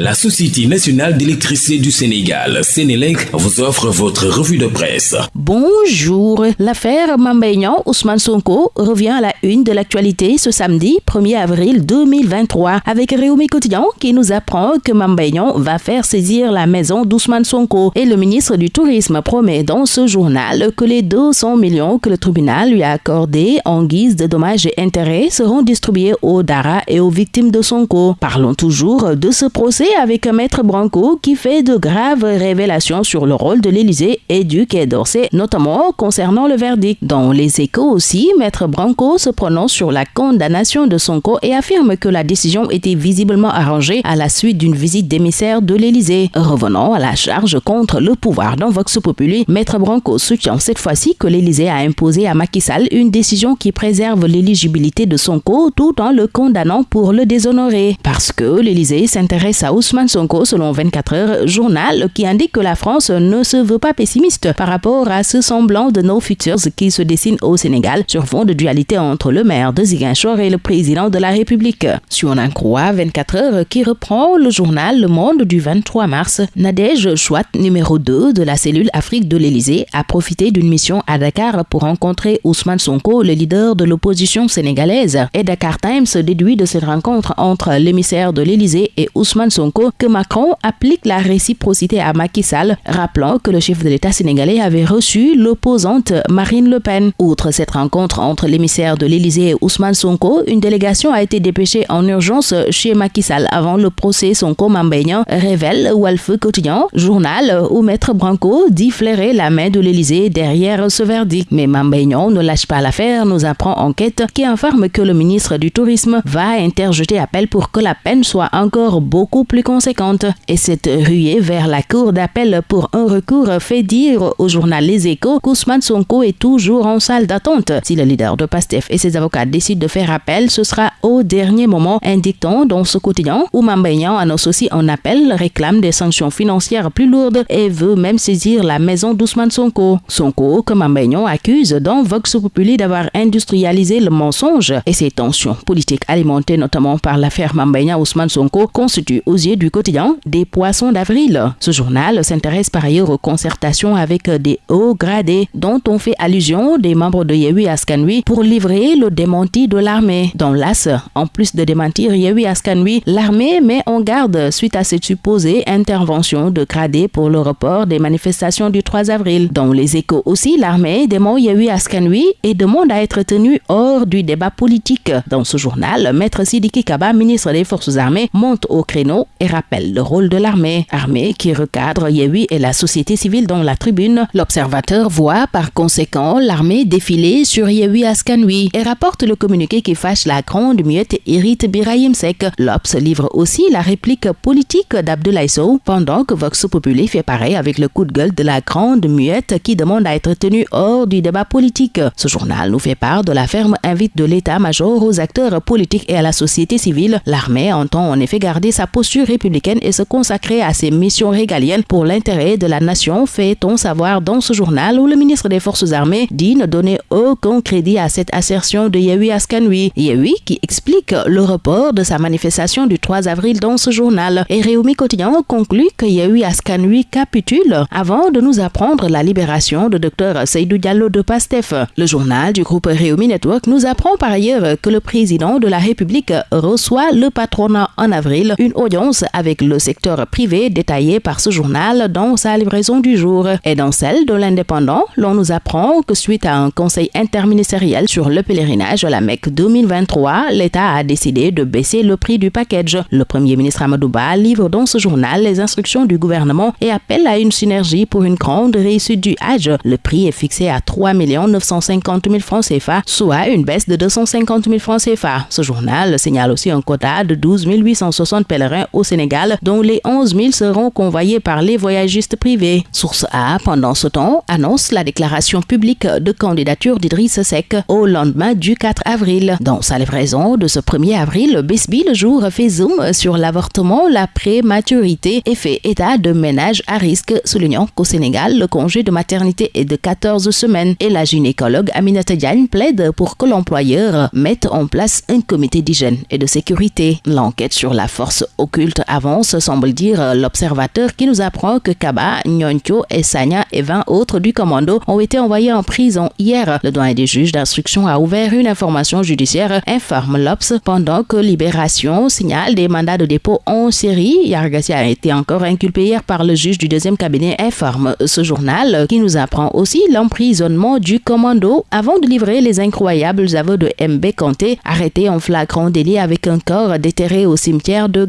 La Société nationale d'électricité du Sénégal, Sénélec, vous offre votre revue de presse. Bonjour. L'affaire Mambaignan Ousmane Sonko revient à la une de l'actualité ce samedi 1er avril 2023 avec Réumi Quotidien qui nous apprend que Mambaignan va faire saisir la maison d'Ousmane Sonko et le ministre du Tourisme promet dans ce journal que les 200 millions que le tribunal lui a accordés en guise de dommages et intérêts seront distribués aux Dara et aux victimes de Sonko. Parlons toujours de ce procès avec un maître Branco qui fait de graves révélations sur le rôle de l'Élysée et du Quai d'Orsay, notamment concernant le verdict. Dans les échos aussi, maître Branco se prononce sur la condamnation de Sonko et affirme que la décision était visiblement arrangée à la suite d'une visite d'émissaire de l'Élysée. Revenons à la charge contre le pouvoir dans Vox Populi, maître Branco soutient cette fois-ci que l'Élysée a imposé à Macky Sall une décision qui préserve l'éligibilité de Sonko tout en le condamnant pour le déshonorer. Parce que l'Élysée s'intéresse à Ousmane Sonko selon 24 heures, journal qui indique que la France ne se veut pas pessimiste par rapport à ce semblant de no futures qui se dessine au Sénégal sur fond de dualité entre le maire de Ziguinchor et le président de la République. Sur un croix 24 heures qui reprend le journal Le Monde du 23 mars, Nadège Chouat, numéro 2 de la cellule Afrique de l'Élysée, a profité d'une mission à Dakar pour rencontrer Ousmane Sonko, le leader de l'opposition sénégalaise. Et Dakar Times déduit de cette rencontre entre l'émissaire de l'Élysée et Ousmane Sonko que Macron applique la réciprocité à Macky Sall, rappelant que le chef de l'État sénégalais avait reçu l'opposante Marine Le Pen. Outre cette rencontre entre l'émissaire de l'Élysée et Ousmane Sonko, une délégation a été dépêchée en urgence chez Macky Sall avant le procès Sonko Mambeignan, révèle Walf Quotidien, journal où Maître Branco dit flairer la main de l'Élysée derrière ce verdict. Mais Mambeignan ne lâche pas l'affaire, nous apprend enquête qui informe que le ministre du Tourisme va interjeter appel pour que la peine soit encore beaucoup plus conséquente. Et cette ruée vers la cour d'appel pour un recours fait dire au journal Les Échos qu'Ousmane Sonko est toujours en salle d'attente. Si le leader de PASTEF et ses avocats décident de faire appel, ce sera au dernier moment, indiquant dans ce quotidien où Mambayan annonce aussi un appel, réclame des sanctions financières plus lourdes et veut même saisir la maison d'Ousmane Sonko. Sonko, que Mambayan accuse dans Vox Populi d'avoir industrialisé le mensonge et ces tensions politiques alimentées notamment par l'affaire Mambayan Ousmane Sonko constituent aux du quotidien des poissons d'avril. Ce journal s'intéresse par ailleurs aux concertations avec des hauts gradés dont on fait allusion des membres de Yehui Askanui pour livrer le démenti de l'armée. Dans l'AS, en plus de démentir Yehui Askanui, l'armée met en garde suite à cette supposée intervention de gradés pour le report des manifestations du 3 avril. Dans les échos aussi, l'armée dément Yehui Askanui et demande à être tenu hors du débat politique. Dans ce journal, Maître Sidiki Kaba, ministre des Forces armées, monte au créneau et rappelle le rôle de l'armée. Armée qui recadre Yehui et la société civile dans la tribune. L'observateur voit par conséquent l'armée défiler sur Yehui Askanui et rapporte le communiqué qui fâche la grande muette Irite Birahim Sek. L'Obs livre aussi la réplique politique d'Abdoulaye Sow pendant que Vox Populi fait pareil avec le coup de gueule de la grande muette qui demande à être tenue hors du débat politique. Ce journal nous fait part de la ferme invite de l'état-major aux acteurs politiques et à la société civile. L'armée entend en effet garder sa posture républicaine et se consacrer à ses missions régaliennes pour l'intérêt de la nation, fait-on savoir dans ce journal où le ministre des Forces armées dit ne donner aucun crédit à cette assertion de Yehui Askanui. Yehui qui explique le report de sa manifestation du 3 avril dans ce journal. Et Réumi Quotidien conclut que Yehui Askanui capitule avant de nous apprendre la libération de Dr Seydou Diallo de Pastef. Le journal du groupe Réumi Network nous apprend par ailleurs que le président de la République reçoit le patronat en avril, une audience avec le secteur privé détaillé par ce journal dans sa livraison du jour. Et dans celle de l'Indépendant, l'on nous apprend que suite à un conseil interministériel sur le pèlerinage à la Mecque 2023, l'État a décidé de baisser le prix du package. Le premier ministre Amadouba livre dans ce journal les instructions du gouvernement et appelle à une synergie pour une grande réussite du Hajj. Le prix est fixé à 3 950 000 francs CFA, soit une baisse de 250 000 francs CFA. Ce journal signale aussi un quota de 12 860 pèlerins au Sénégal, dont les 11 000 seront convoyés par les voyagistes privés. Source A, pendant ce temps, annonce la déclaration publique de candidature d'Idriss Seck au lendemain du 4 avril. Dans sa livraison de ce 1er avril, Besby le jour fait zoom sur l'avortement, la prématurité et fait état de ménage à risque, soulignant qu'au Sénégal, le congé de maternité est de 14 semaines et la gynécologue Aminata Diagne plaide pour que l'employeur mette en place un comité d'hygiène et de sécurité. L'enquête sur la force occulte l'insulte avance, semble dire l'observateur qui nous apprend que Kaba, Nyoncho et Sanya et 20 autres du commando ont été envoyés en prison hier. Le doyen des juges d'instruction a ouvert une information judiciaire, informe l'Obs, pendant que Libération signale des mandats de dépôt en série. Yargassi a été encore inculpé hier par le juge du deuxième cabinet, informe ce journal, qui nous apprend aussi l'emprisonnement du commando avant de livrer les incroyables aveux de MB Kanté, arrêté en flagrant délit avec un corps déterré au cimetière de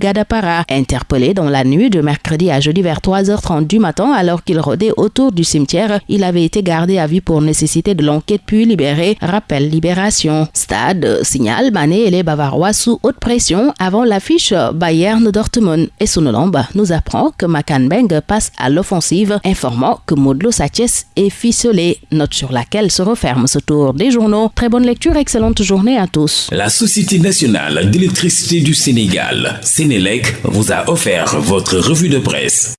Interpellé dans la nuit de mercredi à jeudi vers 3h30 du matin alors qu'il rôdait autour du cimetière. Il avait été gardé à vue pour nécessité de l'enquête puis libéré, rappelle Libération. Stade signale Mané et les Bavarois sous haute pression avant l'affiche Bayern Dortmund. Et Sonolomba nous apprend que Makanbeng passe à l'offensive, informant que Modlo Satiès est ficelé. Note sur laquelle se referme ce tour des journaux. Très bonne lecture, excellente journée à tous. La Société nationale d'électricité du Sénégal, Sénélec, vous a offert votre revue de presse.